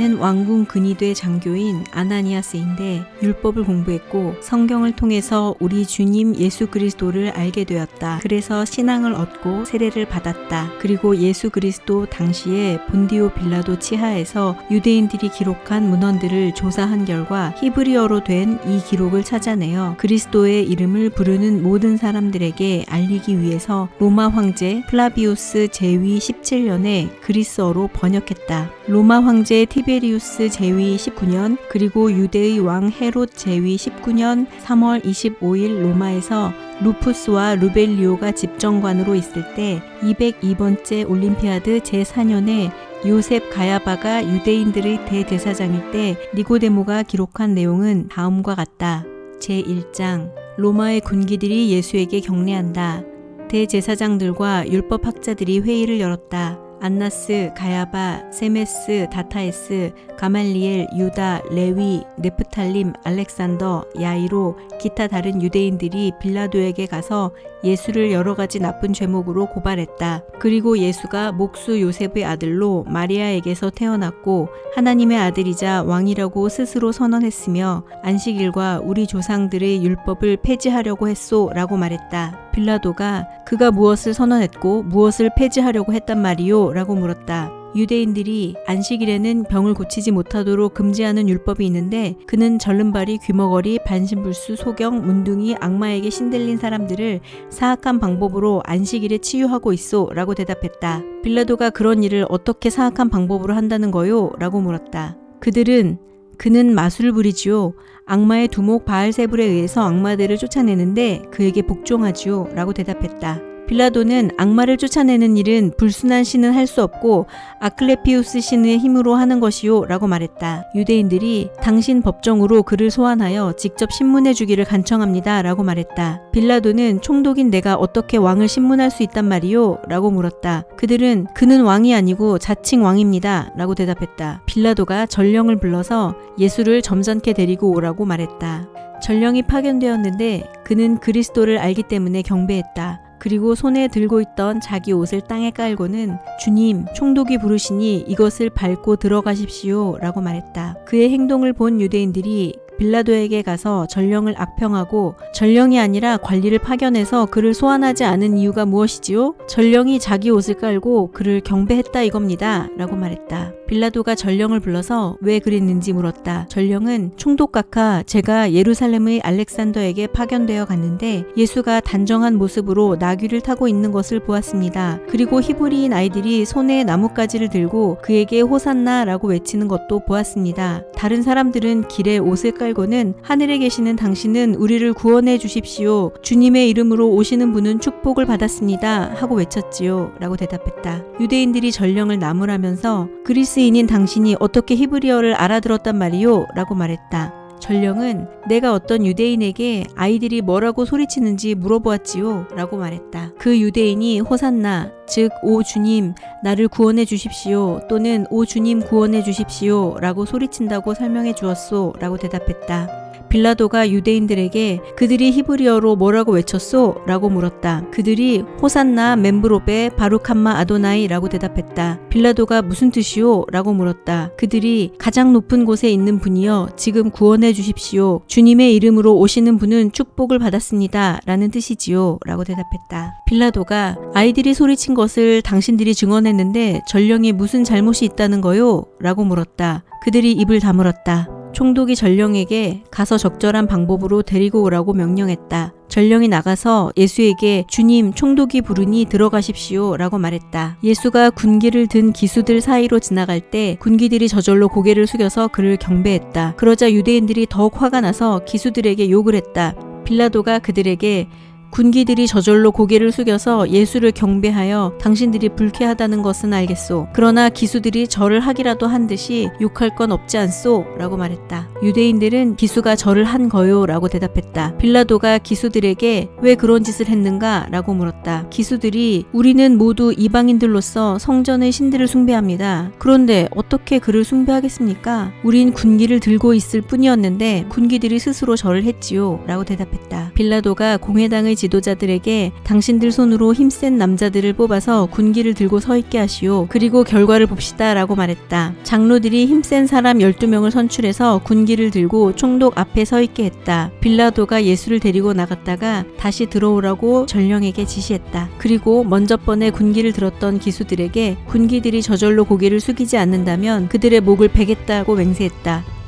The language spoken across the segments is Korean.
나는 왕궁 근위대 장교인 아나니아스인데 율법을 공부했고 성경을 통해서 우리 주님 예수 그리스도를 알게 되었다. 그래서 신앙을 얻고 세례를 받았다. 그리고 예수 그리스도 당시에 본디오 빌라도 치하에서 유대인들이 기록한 문헌들을 조사한 결과 히브리어로 된 이 기록을 찾아내어 그리스도의 이름을 부르는 모든 사람들에게 알리기 위해서 로마 황제 플라비우스 제위 17년에 그리스어로 번역했다. 로마 황제 티베리우스 제위 19년 그리고 유대의 왕 헤롯 제위 19년 3월 25일 로마에서 루푸스와 루벨리오가 집정관으로 있을 때 202번째 올림피아드 제4년에 요셉 가야바가 유대인들의 대대사장일 때 니고데모가 기록한 내용은 다음과 같다. 제1장 로마의 군기들이 예수에게 경례한다. 대제사장들과 율법학자들이 회의를 열었다. 안나스, 가야바, 세메스, 다타에스, 가말리엘, 유다, 레위, 네프탈림, 알렉산더, 야이로, 기타 다른 유대인들이 빌라도에게 가서 예수를 여러 가지 나쁜 죄목으로 고발했다. 그리고 예수가 목수 요셉의 아들로 마리아에게서 태어났고 하나님의 아들이자 왕이라고 스스로 선언했으며 안식일과 우리 조상들의 율법을 폐지하려고 했소 라고 말했다. 빌라도가 그가 무엇을 선언했고 무엇을 폐지하려고 했단 말이요? 라고 물었다. 유대인들이 안식일에는 병을 고치지 못하도록 금지하는 율법이 있는데 그는 절름발이 귀머거리 반신불수 소경 문둥이 악마에게 신들린 사람들을 사악한 방법으로 안식일에 치유하고 있소 라고 대답했다. 빌라도가 그런 일을 어떻게 사악한 방법으로 한다는 거요? 라고 물었다. 그들은 그는 마술을 부리지요. 악마의 두목 바알세불에 의해서 악마들을 쫓아내는데 그에게 복종하지요. 라고 대답했다. 빌라도는 악마를 쫓아내는 일은 불순한 신은 할 수 없고 아클레피우스 신의 힘으로 하는 것이요 라고 말했다. 유대인들이 당신 법정으로 그를 소환하여 직접 신문해 주기를 간청합니다 라고 말했다. 빌라도는 총독인 내가 어떻게 왕을 신문할 수 있단 말이요? 라고 물었다. 그들은 그는 왕이 아니고 자칭 왕입니다 라고 대답했다. 빌라도가 전령을 불러서 예수를 점잖게 데리고 오라고 말했다. 전령이 파견되었는데 그는 그리스도를 알기 때문에 경배했다. 그리고 손에 들고 있던 자기 옷을 땅에 깔고는 주님, 총독이 부르시니 이것을 밟고 들어가십시오 라고 말했다. 그의 행동을 본 유대인들이 빌라도에게 가서 전령을 악평하고 전령이 아니라 관리를 파견해서 그를 소환하지 않은 이유가 무엇이지요? 전령이 자기 옷을 깔고 그를 경배했다 이겁니다. 라고 말했다. 빌라도가 전령을 불러서 왜 그랬는지 물었다. 전령은 총독각하 제가 예루살렘의 알렉산더에게 파견되어 갔는데 예수가 단정한 모습으로 나귀를 타고 있는 것을 보았습니다. 그리고 히브리인 아이들이 손에 나뭇가지를 들고 그에게 호산나라고 외치는 것도 보았습니다. 다른 사람들은 길에 옷을 깔 깔고는 하늘에 계시는 당신은 우리를 구원해 주십시오. 주님의 이름으로 오시는 분은 축복을 받았습니다. 하고 외쳤지요. 라고 대답했다. 유대인들이 전령을 나무라면서 그리스 인인 당신이 어떻게 히브리어를 알아들었단 말이요? 라고 말했다. 전령은 내가 어떤 유대인에게 아이들이 뭐라고 소리치는지 물어보았지요. 라고 말했다. 그 유대인이 호산나, 즉, 오 주님, 나를 구원해 주십시오. 또는 오 주님 구원해 주십시오. 라고 소리친다고 설명해 주었소. 라고 대답했다. 빌라도가 유대인들에게 그들이 히브리어로 뭐라고 외쳤소? 라고 물었다. 그들이 호산나 멤브로베 바루칸마 아도나이 라고 대답했다. 빌라도가 무슨 뜻이오? 라고 물었다. 그들이 가장 높은 곳에 있는 분이여 지금 구원해 주십시오. 주님의 이름으로 오시는 분은 축복을 받았습니다. 라는 뜻이지요. 라고 대답했다. 빌라도가 아이들이 소리친 것을 당신들이 증언했는데 전령이 무슨 잘못이 있다는 거요? 라고 물었다. 그들이 입을 다물었다. 총독이 전령에게 가서 적절한 방법으로 데리고 오라고 명령했다. 전령이 나가서 예수에게 주님 총독이 부르니 들어가십시오 라고 말했다. 예수가 군기를 든 기수들 사이로 지나갈 때 군기들이 저절로 고개를 숙여서 그를 경배했다. 그러자 유대인들이 더욱 화가 나서 기수들에게 욕을 했다. 빌라도가 그들에게 군기들이 저절로 고개를 숙여서 예수를 경배하여 당신들이 불쾌하다는 것은 알겠소. 그러나 기수들이 절을 하기라도 한 듯이 욕할 건 없지 않소? 라고 말했다. 유대인들은 기수가 절을 한 거요? 라고 대답했다. 빌라도가 기수들에게 왜 그런 짓을 했는가? 라고 물었다. 기수들이 우리는 모두 이방인들로서 성전의 신들을 숭배합니다. 그런데 어떻게 그를 숭배하겠습니까? 우린 군기를 들고 있을 뿐이었는데 군기들이 스스로 절을 했지요. 라고 대답했다. 빌라도가 공회당의 지도자들에게 당신들 손으로 힘센 남자들을 뽑아서 군기를 들고 서 있게 하시오. 그리고 결과를 봅시다 라고 말했다. 장로들이 힘센 사람 12명을 선출해서 군기를 들고 총독 앞에 서 있게 했다. 빌라도가 예수를 데리고 나갔다가 다시 들어오라고 전령에게 지시했다. 그리고 먼저 번에 군기를 들었던 기수들에게 군기들이 저절로 고개를 숙이지 않는다면 그들의 목을 베겠다고 맹세했다.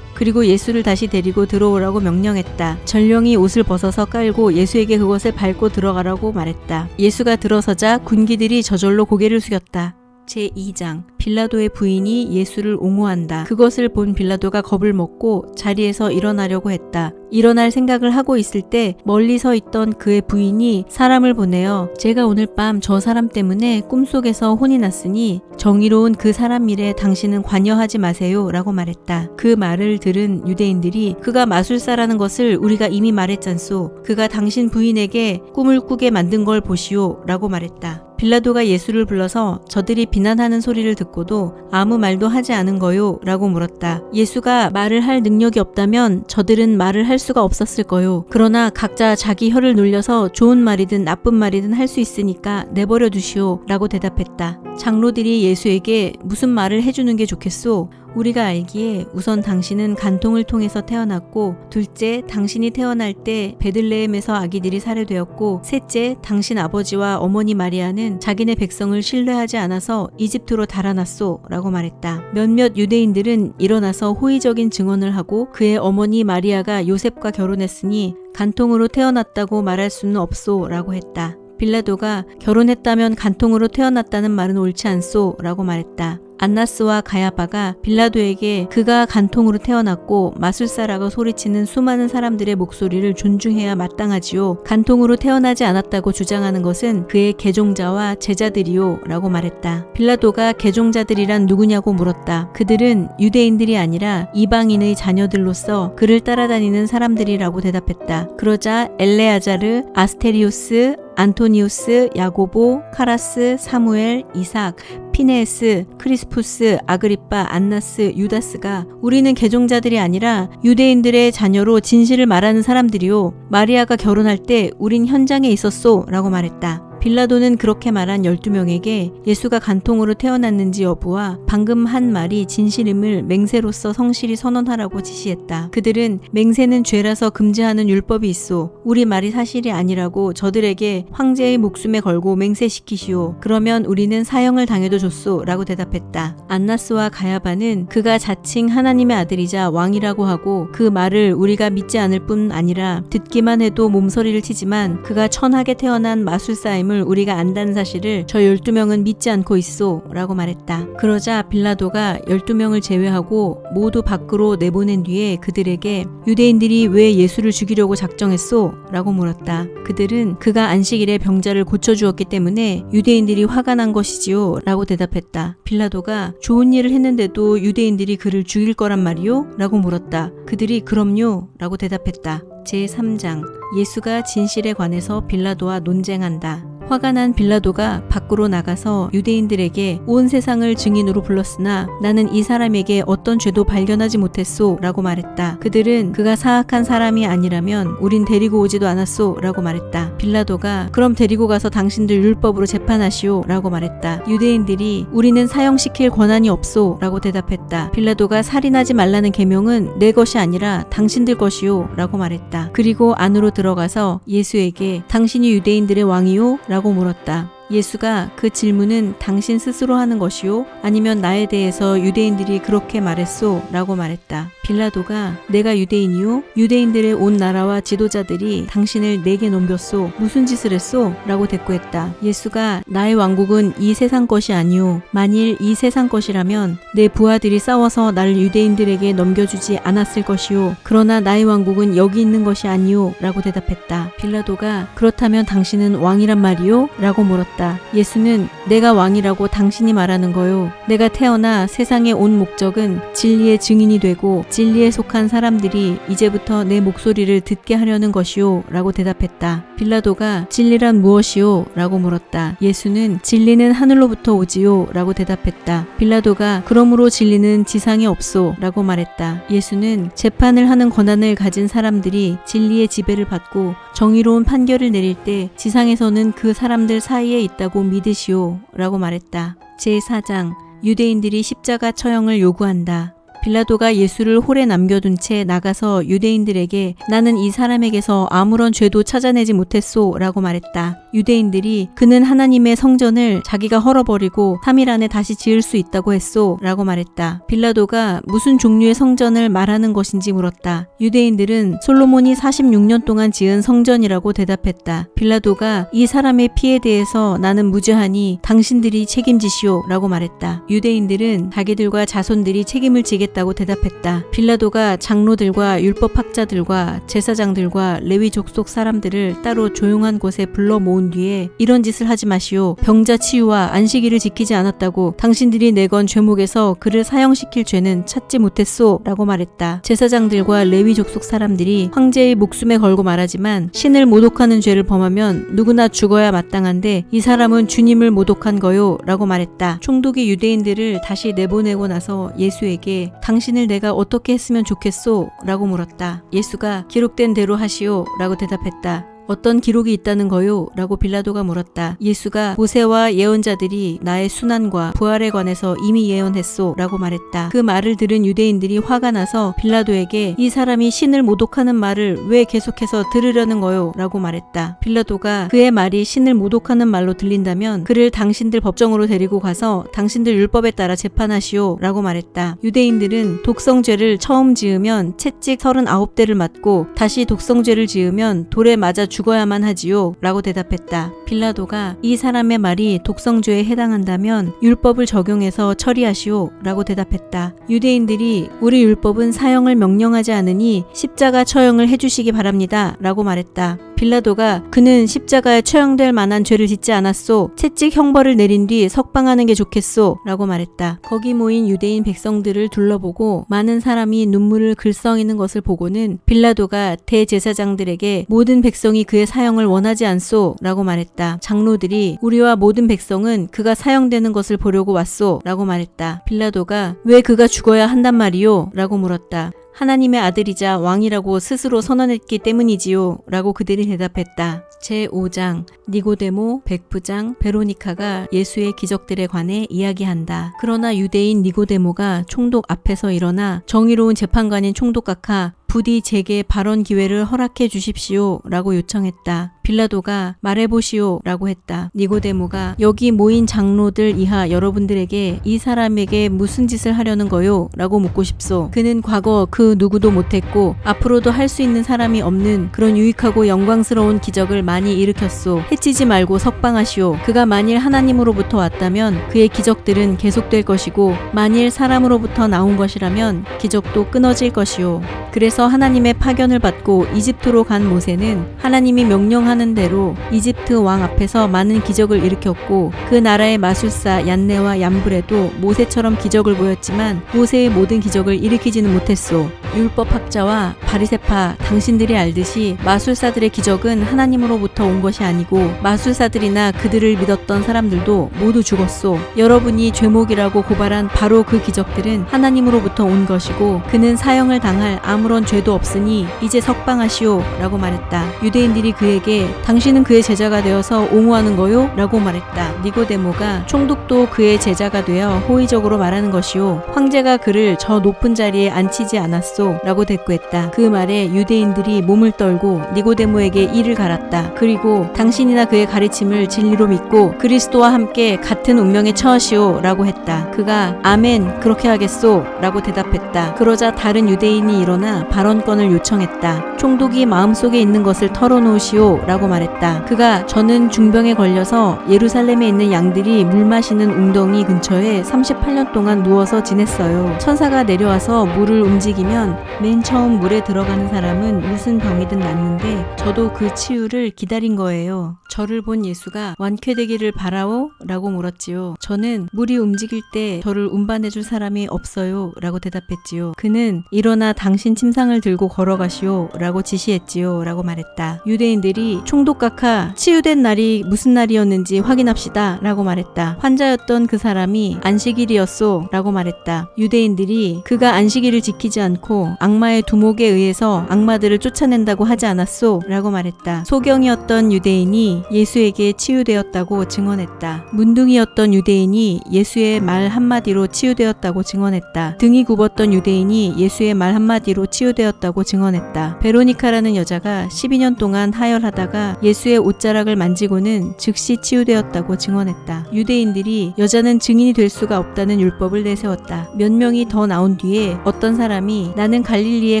그리고 예수를 다시 데리고 들어오라고 명령했다. 전령이 옷을 벗어서 깔고 예수에게 그것을 밟고 들어가라고 말했다. 예수가 들어서자 군기들이 저절로 고개를 숙였다. 제2장 빌라도의 부인이 예수를 옹호한다. 그것을 본 빌라도가 겁을 먹고 자리에서 일어나려고 했다. 일어날 생각을 하고 있을 때 멀리 서 있던 그의 부인이 사람을 보내어 제가 오늘 밤 저 사람 때문에 꿈속에서 혼이 났으니 정의로운 그 사람 일에 당신은 관여하지 마세요 라고 말했다. 그 말을 들은 유대인들이 그가 마술사라는 것을 우리가 이미 말했잖소. 그가 당신 부인에게 꿈을 꾸게 만든 걸 보시오 라고 말했다. 빌라도가 예수를 불러서 저들이 비난하는 소리를 듣고도 아무 말도 하지 않은 거요? 라고 물었다. 예수가 말을 할 능력이 없다면 저들은 말을 할 수가 없었을 거요. 그러나 각자 자기 혀를 놀려서 좋은 말이든 나쁜 말이든 할 수 있으니까 내버려 두시오. 라고 대답했다. 장로들이 예수에게 무슨 말을 해주는 게 좋겠소? 우리가 알기에 우선 당신은 간통을 통해서 태어났고 둘째 당신이 태어날 때 베들레헴에서 아기들이 살해되었고 셋째 당신 아버지와 어머니 마리아는 자기네 백성을 신뢰하지 않아서 이집트로 달아났소 라고 말했다. 몇몇 유대인들은 일어나서 호의적인 증언을 하고 그의 어머니 마리아가 요셉과 결혼했으니 간통으로 태어났다고 말할 수는 없소 라고 했다. 빌라도가 결혼했다면 간통으로 태어났다는 말은 옳지 않소 라고 말했다. 안나스와 가야바가 빌라도에게 그가 간통으로 태어났고 마술사라고 소리치는 수많은 사람들의 목소리를 존중해야 마땅하지요. 간통으로 태어나지 않았다고 주장하는 것은 그의 개종자와 제자들이요 라고 말했다. 빌라도가 개종자들이란 누구냐고 물었다. 그들은 유대인들이 아니라 이방인의 자녀들로서 그를 따라다니는 사람들이라고 대답했다. 그러자 엘레아자르, 아스테리우스, 안토니우스, 야고보, 카라스, 사무엘, 이삭, 피네스, 크리스푸스, 아그리빠, 안나스, 유다스가 우리는 개종자들이 아니라 유대인들의 자녀로 진실을 말하는 사람들이요. 마리아가 결혼할 때 우린 현장에 있었소 라고 말했다. 빌라도는 그렇게 말한 12명에게 예수가 간통으로 태어났는지 여부와 방금 한 말이 진실임을 맹세로서 성실히 선언하라고 지시했다. 그들은 맹세는 죄라서 금지하는 율법이 있어 우리 말이 사실이 아니라고 저들에게 황제의 목숨에 걸고 맹세시키시오. 그러면 우리는 사형을 당해도 좋소 라고 대답했다. 안나스와 가야바는 그가 자칭 하나님의 아들이자 왕이라고 하고 그 말을 우리가 믿지 않을 뿐 아니라 듣기만 해도 몸서리를 치지만 그가 천하게 태어난 마술사임 하나님을 우리가 안다는 사실을 저 12명은 믿지 않고 있소 라고 말했다. 그러자 빌라도가 12명을 제외하고 모두 밖으로 내보낸 뒤에 그들에게 유대인들이 왜 예수를 죽이려고 작정했소? 라고 물었다. 그들은 그가 안식일에 병자를 고쳐주었기 때문에 유대인들이 화가 난 것이지요 라고 대답했다. 빌라도가 좋은 일을 했는데도 유대인들이 그를 죽일 거란 말이요? 라고 물었다. 그들이 그럼요 라고 대답했다. 제3장 예수가 진실에 관해서 빌라도와 논쟁한다. 화가 난 빌라도가 밖으로 나가서 유대인들에게 온 세상을 증인으로 불렀으나 나는 이 사람에게 어떤 죄도 발견하지 못했소 라고 말했다. 그들은 그가 사악한 사람이 아니라면 우린 데리고 오지도 않았소 라고 말했다. 빌라도가 그럼 데리고 가서 당신들 율법으로 재판하시오 라고 말했다. 유대인들이 우리는 사형시킬 권한이 없소 라고 대답했다. 빌라도가 살인하지 말라는 계명은 내 것이 아니라 당신들 것이오 라고 말했다. 그리고 안으로 들어가서 예수에게 당신이 유대인들의 왕이오? 라고 물었다. 예수가 그 질문은 당신 스스로 하는 것이요? 아니면 나에 대해서 유대인들이 그렇게 말했소? 라고 말했다. 빌라도가 내가 유대인이요? 유대인들의 온 나라와 지도자들이 당신을 내게 넘겼소? 무슨 짓을 했소? 라고 대꾸했다. 예수가 나의 왕국은 이 세상 것이 아니오. 만일 이 세상 것이라면 내 부하들이 싸워서 나를 유대인들에게 넘겨주지 않았을 것이오. 그러나 나의 왕국은 여기 있는 것이 아니오. 라고 대답했다. 빌라도가 그렇다면 당신은 왕이란 말이오? 라고 물었다. 물었다. 예수는 내가 왕이라고 당신이 말하는 거요. 내가 태어나 세상에 온 목적은 진리의 증인이 되고 진리에 속한 사람들이 이제부터 내 목소리를 듣게 하려는 것이요. 라고 대답했다. 빌라도가 진리란 무엇이요? 라고 물었다. 예수는 진리는 하늘로부터 오지요. 라고 대답했다. 빌라도가 그러므로 진리는 지상에 없소. 라고 말했다. 예수는 재판을 하는 권한을 가진 사람들이 진리의 지배를 받고 정의로운 판결을 내릴 때 지상에서는 그 사람들 사이에 있다고 믿으시오. 라고 말했다. 제4장 유대인들이 십자가 처형을 요구한다. 빌라도가 예수를 홀에 남겨둔 채 나가서 유대인들에게 나는 이 사람에게서 아무런 죄도 찾아내지 못했소 라고 말했다. 유대인들이 그는 하나님의 성전을 자기가 헐어버리고 3일 안에 다시 지을 수 있다고 했소 라고 말했다. 빌라도가 무슨 종류의 성전을 말하는 것인지 물었다. 유대인들은 솔로몬이 46년 동안 지은 성전이라고 대답했다. 빌라도가 이 사람의 피에 대해서 나는 무죄하니 당신들이 책임지시오 라고 말했다. 유대인들은 자기들과 자손들이 책임을 지겠다고 대답했다. 빌라도가 장로들과 율법학자들과 제사장들과 레위 족속 사람들을 따로 조용한 곳에 불러 모은 뒤에 이런 짓을 하지 마시오. 병자 치유와 안식일을 지키지 않았다고 당신들이 내건 죄목에서 그를 사형시킬 죄는 찾지 못했소 라고 말했다. 제사장들과 레위 족속 사람들이 황제의 목숨에 걸고 말하지만 신을 모독하는 죄를 범하면 누구나 죽어야 마땅한데 이 사람은 주님을 모독한 거요 라고 말했다. 총독이 유대인들을 다시 내보내고 나서 예수에게 당신을 내가 어떻게 했으면 좋겠소? 라고 물었다. 예수가 기록된 대로 하시오 라고 대답했다. 어떤 기록이 있다는 거요? 라고 빌라도가 물었다. 예수가 모세와 예언자들이 나의 순환과 부활에 관해서 이미 예언했소 라고 말했다. 그 말을 들은 유대인들이 화가 나서 빌라도에게 이 사람이 신을 모독하는 말을 왜 계속해서 들으려는 거요? 라고 말했다. 빌라도가 그의 말이 신을 모독하는 말로 들린다면 그를 당신들 법정으로 데리고 가서 당신들 율법에 따라 재판하시오 라고 말했다. 유대인들은 독성죄를 처음 지으면 채찍 39대를 맞고 다시 독성죄를 지으면 돌에 맞아 죽 어야만 하지요. 라고 대답했다. 빌라도가 이 사람의 말이 독성죄에 해당한다면 율법을 적용해서 처리하시오. 라고 대답했다. 유대인들이 우리 율법은 사형을 명령하지 않으니 십자가 처형을 해주시기 바랍니다. 라고 말했다. 빌라도가 그는 십자가에 처형될 만한 죄를 짓지 않았소. 채찍 형벌을 내린 뒤 석방하는 게 좋겠소. 라고 말했다. 거기 모인 유대인 백성들을 둘러보고 많은 사람이 눈물을 글썽이는 것을 보고는 빌라도가 대제사장들에게 모든 백성이 그의 사형을 원하지 않소. 라고 말했다. 장로들이 우리와 모든 백성은 그가 사형되는 것을 보려고 왔소. 라고 말했다. 빌라도가 왜 그가 죽어야 한단 말이요? 라고 물었다. 하나님의 아들이자 왕이라고 스스로 선언했기 때문이지요. 라고 그들이 대답했다. 제5장 니고데모, 백부장, 베로니카가 예수의 기적들에 관해 이야기한다. 그러나 유대인 니고데모가 총독 앞에서 일어나 정의로운 재판관인 총독 각하 부디 제게 발언 기회를 허락해 주십시오 라고 요청했다. 빌라도가 말해보시오 라고 했다. 니고데모가 여기 모인 장로들 이하 여러분들에게 이 사람에게 무슨 짓을 하려는 거요? 라고 묻고 싶소. 그는 과거 그 누구도 못했고 앞으로도 할 수 있는 사람이 없는 그런 유익하고 영광스러운 기적을 많이 일으켰소. 해치지 말고 석방하시오. 그가 만일 하나님으로부터 왔다면 그의 기적들은 계속될 것이고 만일 사람으로부터 나온 것이라면 기적도 끊어질 것이오. 그래서 하나님의 파견을 받고 이집트로 간 모세는 하나님이 명령하는 대로 이집트 왕 앞에서 많은 기적을 일으켰고 그 나라의 마술사 얀네와 얀브레도 모세처럼 기적을 보였지만 모세의 모든 기적을 일으키지는 못했소. 율법학자와 바리세파 당신들이 알듯이 마술사들의 기적은 하나님으로부터 온 것이 아니고 마술사들이나 그들을 믿었던 사람들도 모두 죽었소. 여러분이 죄목이라고 고발한 바로 그 기적들은 하나님으로부터 온 것이고 그는 사형을 당할 아무런 죄도 없으니 이제 석방하시오 라고 말했다. 유대인들이 그에게 당신은 그의 제자가 되어서 옹호하는 거요? 라고 말했다. 니고데모가 총독도 그의 제자가 되어 호의적으로 말하는 것이요. 황제가 그를 저 높은 자리에 앉히지 않았소. 라고 대꾸했다. 그 말에 유대인들이 몸을 떨고 니고데모에게 이를 갈았다. 그리고 당신이나 그의 가르침을 진리로 믿고 그리스도와 함께 같은 운명에 처하시오 라고 했다. 그가 아멘 그렇게 하겠소 라고 대답했다. 그러자 다른 유대인이 일어나 발언권을 요청했다. 총독이 마음속에 있는 것을 털어놓으시오 라고 말했다. 그가 저는 중병에 걸려서 예루살렘에 있는 양들이 물 마시는 웅덩이 근처에 38년 동안 누워서 지냈어요. 천사가 내려와서 물을 움직이면 맨 처음 물에 들어가는 사람은 무슨 병이든 낫는데 저도 그 치유를 기다린 거예요. 저를 본 예수가 완쾌되기를 바라오? 라고 물었지요. 저는 물이 움직일 때 저를 운반해줄 사람이 없어요. 라고 대답했지요. 그는 일어나 당신 침상을 들고 걸어가시오. 라고 지시했지요. 라고 말했다. 유대인들이 총독각하 치유된 날이 무슨 날이었는지 확인합시다. 라고 말했다. 환자였던 그 사람이 안식일이었소. 라고 말했다. 유대인들이 그가 안식일을 지키지 않고 악마의 두목에 의해서 악마들을 쫓아낸다고 하지 않았소? 라고 말했다. 소경이었던 유대인이 예수에게 치유되었다고 증언했다. 문둥이였던 유대인이 예수의 말 한마디로 치유되었다고 증언했다. 등이 굽었던 유대인이 예수의 말 한마디로 치유되었다고 증언했다. 베로니카라는 여자가 12년 동안 하혈하다가 예수의 옷자락을 만지고는 즉시 치유되었다고 증언했다. 유대인들이 여자는 증인이 될 수가 없다는 율법을 내세웠다. 몇 명이 더 나온 뒤에 어떤 사람이 나는 갈릴리의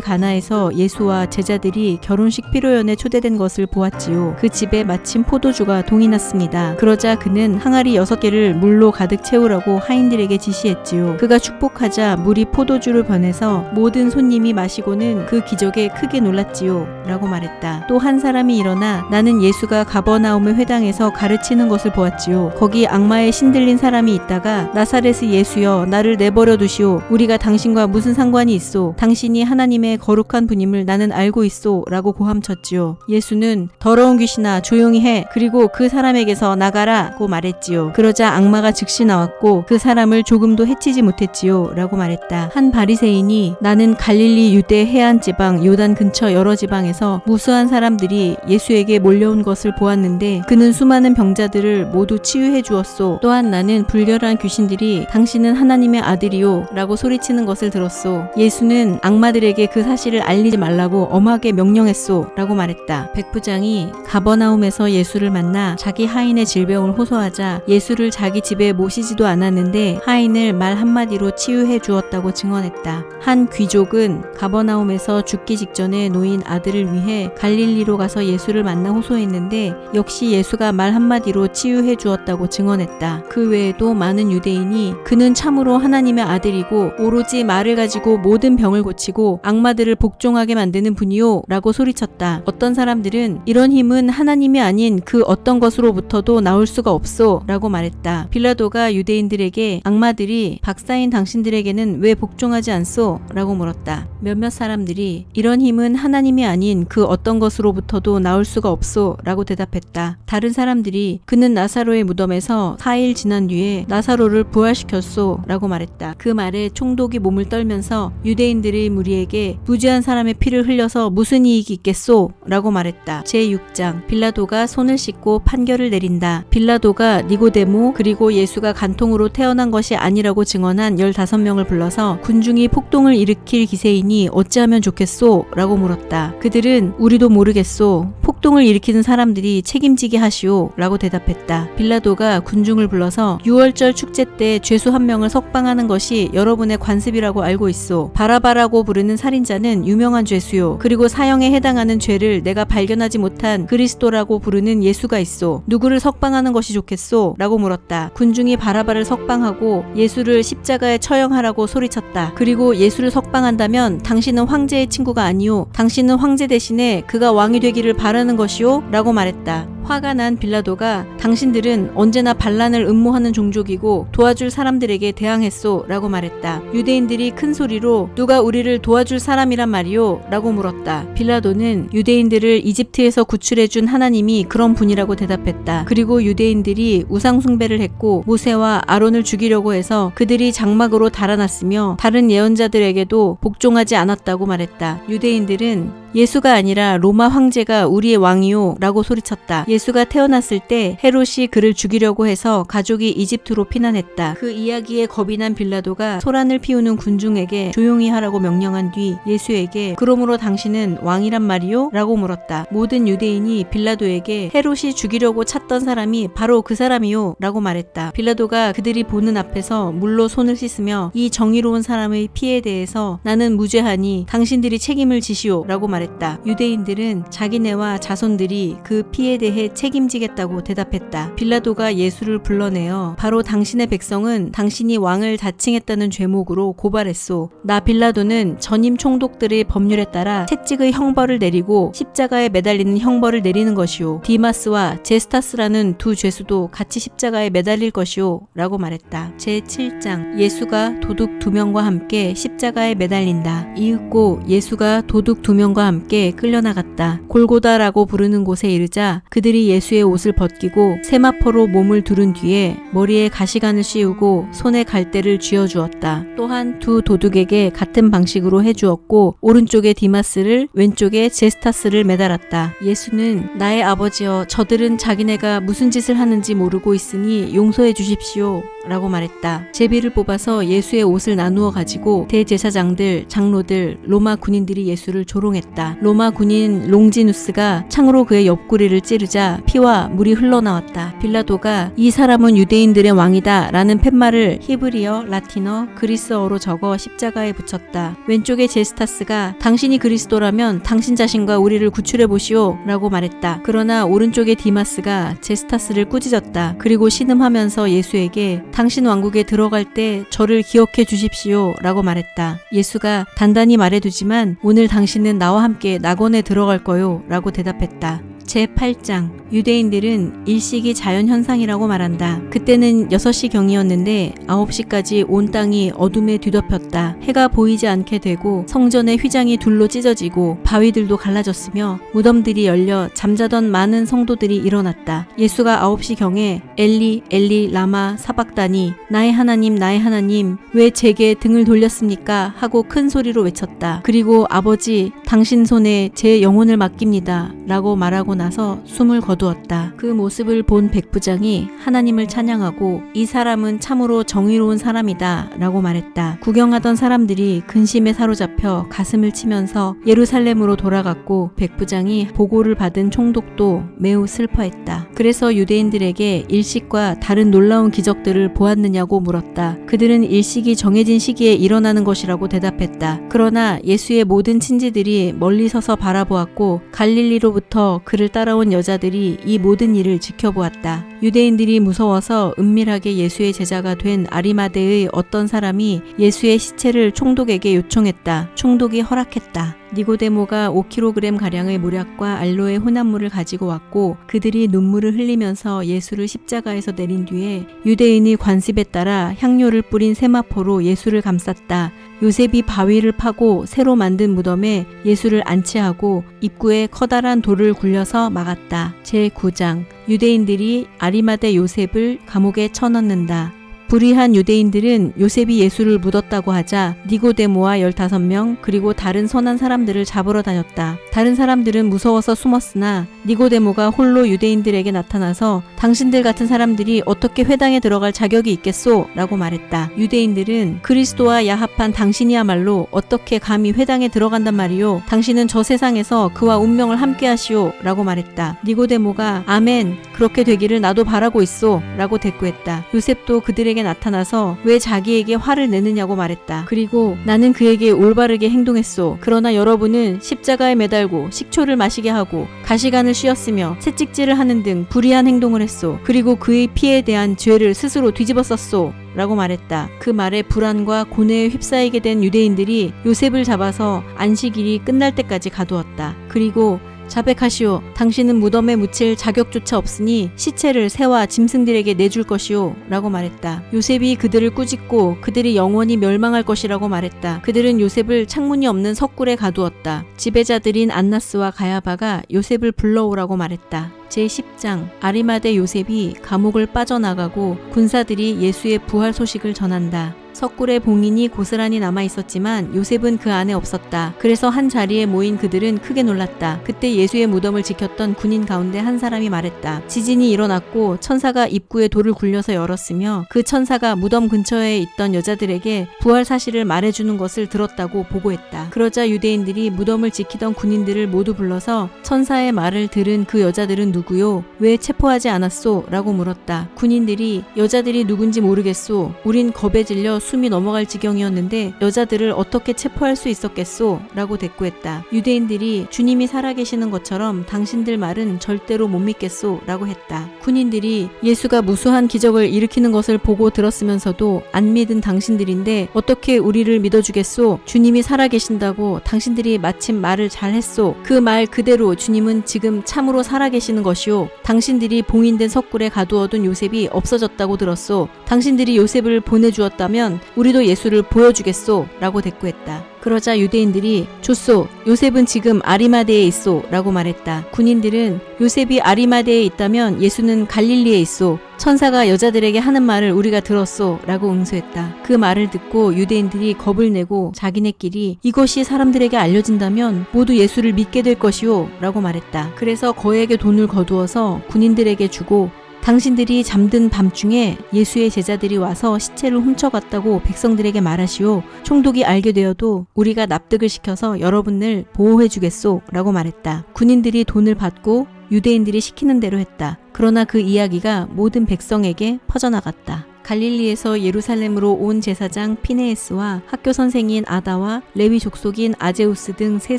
가나에서 예수와 제자들이 결혼식 피로연에 초대된 것을 보았지요. 그 집에 마침 포도주가 동이 났습니다. 그러자 그는 항아리 여섯 개를 물로 가득 채우라고 하인들에게 지시했지요. 그가 축복하자 물이 포도주를 변해서 모든 손님이 마시고는 그 기적에 크게 놀랐지요. 라고 말했다. 또 한 사람이 일어나 나는 예수가 가버나움의 회당에서 가르치는 것을 보았지요. 거기 악마에 신들린 사람이 있다가 나사렛의 예수여 나를 내버려 두시오. 우리가 당신과 무슨 상관이 있소? 당신이 하나님의 거룩한 분임을 나는 알고 있소. 라고 고함쳤지요. 예수는 더러운 귀신아 조용히 해. 그리고 그 사람에게서 나가라고 말했지요. 그러자 악마가 즉시 나왔고 그 사람을 조금도 해치지 못했지요. 라고 말했다. 한 바리새인이 나는 갈릴리 유대 해안 지방 요단 근처 여러 지방에서 무수한 사람들이 예수에게 몰려온 것을 보았는데 그는 수많은 병자들을 모두 치유해 주었소. 또한 나는 불결한 귀신들이 당신은 하나님의 아들이요 라고 소리치는 것을 들었소. 예수는 악마들에게 그 사실을 알리지 말라고 엄하게 명령했소 라고 말했다. 백부장이 가버나움에서 예수를 만나 자기 하인의 질병을 호소하자 예수를 자기 집에 모시지도 않았는데 하인을 말 한마디로 치유해 주었다고 증언했다. 한 귀족은 가버나움 에서 죽기 직전에 놓인 아들을 위해 갈릴리로 가서 예수를 만나 호소했는데 역시 예수가 말 한마디로 치유해 주었다고 증언했다. 그 외에도 많은 유대인이 그는 참으로 하나님의 아들이고 오로지 말을 가지고 모든 병을 고치고 악마들을 복종하게 만드는 분이요 라고 소리쳤다. 어떤 사람들은 이런 힘은 하나님이 아닌 그 어떤 것으로부터도 나올 수가 없소 라고 말했다. 빌라도가 유대인들에게 악마들이 박사인 당신들에게는 왜 복종하지 않소? 라고 물었다. 몇몇 사람 들이 이런 힘은 하나님이 아닌 그 어떤 것으로부터도 나올 수가 없소 라고 대답했다. 다른 사람들이 그는 나사로의 무덤에서 4일 지난 뒤에 나사로를 부활시켰소 라고 말했다. 그 말에 총독이 몸을 떨면서 유대인들의 무리에게 부지한 사람의 피를 흘려서 무슨 이익이 있겠소? 라고 말했다. 제6장 빌라도가 손을 씻고 판결을 내린다. 빌라도가 니고데모 그리고 예수가 간통으로 태어난 것이 아니라고 증언한 15명을 불러서 군중이 폭동을 일으킬 기세이니 어찌 하면 좋겠소? 라고 물었다. 그들은 우리도 모르겠소. 폭동을 일으키는 사람들이 책임지게 하시오. 라고 대답했다. 빌라도가 군중을 불러서 6월절 축제 때 죄수 한 명을 석방하는 것이 여러분의 관습이라고 알고 있소. 바라바라고 부르는 살인자는 유명한 죄수요. 그리고 사형에 해당하는 죄를 내가 발견하지 못한 그리스도라고 부르는 예수가 있소. 누구를 석방하는 것이 좋겠소? 라고 물었다. 군중이 바라바를 석방하고 예수를 십자가에 처형하라고 소리쳤다. 그리고 예수를 석방한다면 당신은 황제의 친구가 아니오. 당신은 황제 대신에 그가 왕이 되기를 바라는 것이오. 라고 말했다. 화가 난 빌라도가 당신들은 언제나 반란을 음모하는 종족이고 도와줄 사람들에게 대항했소 라고 말했다. 유대인들이 큰 소리로 누가 우리를 도와줄 사람이란 말이오? 라고 물었다. 빌라도는 유대인들을 이집트에서 구출해준 하나님이 그런 분이라고 대답했다. 그리고 유대인들이 우상숭배를 했고 모세와 아론을 죽이려고 해서 그들이 장막으로 달아났으며 다른 예언자들에게도 복종하지 않았다고 말했다. 유대인들은 예수가 아니라 로마 황제가 우리의 왕이요 라고 소리쳤다. 예수가 태어났을 때 헤롯이 그를 죽이려고 해서 가족이 이집트로 피난했다. 그 이야기에 겁이 난 빌라도가 소란을 피우는 군중에게 조용히 하라고 명령한 뒤 예수에게 그러므로 당신은 왕이란 말이요? 라고 물었다. 모든 유대인이 빌라도에게 헤롯이 죽이려고 찾던 사람이 바로 그 사람이요 라고 말했다. 빌라도가 그들이 보는 앞에서 물로 손을 씻으며 이 정의로운 사람의 피에 대해서 나는 무죄하니 당신들이 책임을 지시오 라고 말했다. 말했다. 유대인들은 자기네와 자손들이 그 피에 대해 책임지겠다고 대답했다. 빌라도가 예수를 불러내어 바로 당신의 백성은 당신이 왕을 자칭했다는 죄목으로 고발했소. 나 빌라도는 전임 총독들의 법률에 따라 채찍의 형벌을 내리고 십자가에 매달리는 형벌을 내리는 것이오. 디마스와 제스타스라는 두 죄수도 같이 십자가에 매달릴 것이오. 라고 말했다. 제7장 예수가 도둑 두 명과 함께 십자가에 매달린다. 이윽고 예수가 도둑 두 명과 함께 끌려나갔다. 골고다라고 부르는 곳에 이르자 그들이 예수의 옷을 벗기고 세마포로 몸을 두른 뒤에 머리에 가시관을 씌우고 손에 갈대를 쥐어 주었다. 또한 두 도둑에게 같은 방식으로 해 주었고 오른쪽에 디마스를 왼쪽에 제스타스를 매달았다. 예수는 나의 아버지여 저들은 자기네가 무슨 짓을 하는지 모르고 있으니 용서해 주십시오. 라고 말했다. 제비를 뽑아서 예수의 옷을 나누어 가지고 대제사장들, 장로들, 로마 군인들이 예수를 조롱했다. 로마 군인 롱지누스가 창으로 그의 옆구리를 찌르자 피와 물이 흘러나왔다. 빌라도가 이 사람은 유대인들의 왕이다 라는 팻말을 히브리어, 라틴어, 그리스어로 적어 십자가에 붙였다. 왼쪽에 제스타스가 당신이 그리스도라면 당신 자신과 우리를 구출해 보시오 라고 말했다. 그러나 오른쪽에 디마스가 제스타스를 꾸짖었다. 그리고 신음하면서 예수에게 당신 왕국에 들어갈 때 저를 기억해 주십시오 라고 말했다. 예수가 단단히 말해두지만 오늘 당신은 나와 함께 낙원에 들어갈 거요 라고 대답했다. 제8장 유대인들은 일식이 자연현상이라고 말한다. 그때는 6시 경이었는데 9시까지 온 땅이 어둠에 뒤덮였다. 해가 보이지 않게 되고 성전의 휘장이 둘로 찢어지고 바위들도 갈라졌으며 무덤들이 열려 잠자던 많은 성도들이 일어났다. 예수가 9시 경에 엘리 엘리 라마 사박다니 나의 하나님 나의 하나님 왜 제게 등을 돌렸습니까 하고 큰 소리로 외쳤다. 그리고 아버지 당신 손에 제 영혼을 맡깁니다 라고 말하고 나서 숨을 거두었다. 그 모습을 본 백부장이 하나님을 찬양하고 이 사람은 참으로 정의로운 사람이다 라고 말했다. 구경하던 사람들이 근심에 사로잡혀 가슴을 치면서 예루살렘으로 돌아갔고 백부장이 보고를 받은 총독도 매우 슬퍼했다. 그래서 유대인들에게 일식과 다른 놀라운 기적들을 보았느냐고 물었다. 그들은 일식이 정해진 시기에 일어나는 것이라고 대답했다. 그러나 예수의 모든 친지들이 멀리 서서 바라보았고 갈릴리로부터 그를 따라온 여자들이 이 모든 일을 지켜보았다. 유대인들이 무서워서 은밀하게 예수의 제자가 된 아리마대의 어떤 사람이 예수의 시체를 총독에게 요청했다. 총독이 허락했다. 니고데모가 5kg 가량의 모략과 알로에 혼합물을 가지고 왔고 그들이 눈물을 흘리면서 예수를 십자가에서 내린 뒤에 유대인의 관습에 따라 향료를 뿌린 세마포로 예수를 감쌌다. 요셉이 바위를 파고 새로 만든 무덤에 예수를 안치하고 입구에 커다란 돌을 굴려서 막았다. 제9장 유대인들이 아리마대 요셉을 감옥에 쳐넣는다. 불의한 유대인들은 요셉이 예수를 묻었다고 하자 니고데모와 15명 그리고 다른 선한 사람들을 잡으러 다녔다. 다른 사람들은 무서워서 숨었으나 니고데모가 홀로 유대인들에게 나타나서 당신들 같은 사람들이 어떻게 회당에 들어갈 자격이 있겠소? 라고 말했다. 유대인들은 그리스도와 야합한 당신이야말로 어떻게 감히 회당에 들어간단 말이오? 당신은 저 세상에서 그와 운명을 함께 하시오? 라고 말했다. 니고데모가 아멘 그렇게 되기를 나도 바라고 있소 라고 대꾸했다. 요셉도 그들 에게 나타나서 왜 자기에게 화를 내느냐고 말했다. 그리고 나는 그에게 올바르게 행동했소. 그러나 여러분은 십자가에 매달고 식초를 마시게 하고 가시관을 씌었으며 채찍질을 하는 등 불의한 행동을 했소. 그리고 그의 피에 대한 죄를 스스로 뒤집어 썼소. 라고 말했다. 그 말에 불안과 고뇌에 휩싸이게 된 유대인들이 요셉을 잡아서 안식일이 끝날 때까지 가두었다. 그리고 자백하시오. 당신은 무덤에 묻힐 자격조차 없으니 시체를 새와 짐승들에게 내줄 것이오. 라고 말했다. 요셉이 그들을 꾸짖고 그들이 영원히 멸망할 것이라고 말했다. 그들은 요셉을 창문이 없는 석굴에 가두었다. 지배자들인 안나스와 가야바가 요셉을 불러오라고 말했다. 제10장 아리마대 요셉이 감옥을 빠져나가고 군사들이 예수의 부활 소식을 전한다. 석굴에 봉인이 고스란히 남아 있었지만 요셉은 그 안에 없었다. 그래서 한 자리에 모인 그들은 크게 놀랐다. 그때 예수의 무덤을 지켰던 군인 가운데 한 사람이 말했다. 지진이 일어났고 천사가 입구에 돌을 굴려서 열었으며 그 천사가 무덤 근처에 있던 여자들에게 부활 사실을 말해주는 것을 들었다고 보고했다. 그러자 유대인들이 무덤을 지키던 군인들을 모두 불러서 천사의 말을 들은 그 여자들은 누구요? 왜 체포하지 않았소? 라고 물었다. 군인들이 여자들이 누군지 모르겠소. 우린 겁에 질려 숨이 넘어갈 지경이었는데 여자들을 어떻게 체포할 수 있었겠소? 라고 대꾸했다. 유대인들이 주님이 살아계시는 것처럼 당신들 말은 절대로 못 믿겠소? 라고 했다. 군인들이 예수가 무수한 기적을 일으키는 것을 보고 들었으면서도 안 믿은 당신들인데 어떻게 우리를 믿어주겠소? 주님이 살아계신다고 당신들이 마침 말을 잘했소. 그 말 그대로 주님은 지금 참으로 살아계시는 것이오. 당신들이 봉인된 석굴에 가두어둔 요셉이 없어졌다고 들었소. 당신들이 요셉을 보내주었다면 우리도 예수를 보여주겠소. 라고 대꾸했다. 그러자 유대인들이 좋소. 요셉은 지금 아리마대에 있소. 라고 말했다. 군인들은 요셉이 아리마대에 있다면 예수는 갈릴리에 있소. 천사가 여자들에게 하는 말을 우리가 들었소. 라고 응수했다. 그 말을 듣고 유대인들이 겁을 내고 자기네끼리 이것이 사람들에게 알려진다면 모두 예수를 믿게 될 것이오. 라고 말했다. 그래서 거액의 돈을 거두어서 군인들에게 주고 당신들이 잠든 밤중에 예수의 제자들이 와서 시체를 훔쳐갔다고 백성들에게 말하시오. 총독이 알게 되어도 우리가 납득을 시켜서 여러분을 보호해 주겠소. 라고 말했다. 군인들이 돈을 받고 유대인들이 시키는 대로 했다. 그러나 그 이야기가 모든 백성에게 퍼져나갔다. 갈릴리에서 예루살렘으로 온 제사장 피네에스와 학교 선생인 아다와 레위 족속인 아제우스 등 세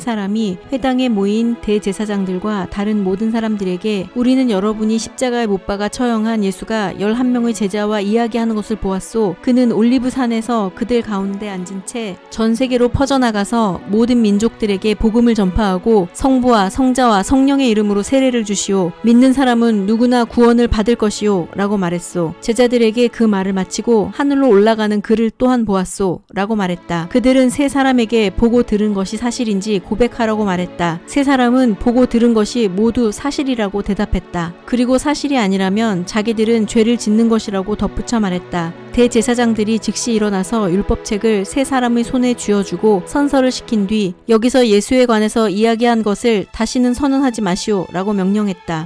사람이 회당에 모인 대제사장들과 다른 모든 사람들에게 우리는 여러분이 십자가에 못 박아 처형한 예수가 11명의 제자와 이야기하는 것을 보았소. 그는 올리브 산에서 그들 가운데 앉은 채 전 세계로 퍼져나가서 모든 민족들에게 복음을 전파하고 성부와 성자와 성령의 이름으로 세례를 주시오. 믿는 사람은 누구나 구원을 받을 것이오. 라고 말했소. 제자들에게 그 말을 마치고 하늘로 올라가는 그를 또한 보았소. 라고 말했다. 그들은 세 사람에게 보고 들은 것이 사실인지 고백하라고 말했다. 세 사람은 보고 들은 것이 모두 사실이라고 대답했다. 그리고 사실이 아니라면 자기들은 죄를 짓는 것이라고 덧붙여 말했다. 대제사장들이 즉시 일어나서 율법책을 세 사람의 손에 쥐어주고 선서를 시킨 뒤 여기서 예수에 관해서 이야기한 것을 다시는 선언하지 마시오 라고 명령했다.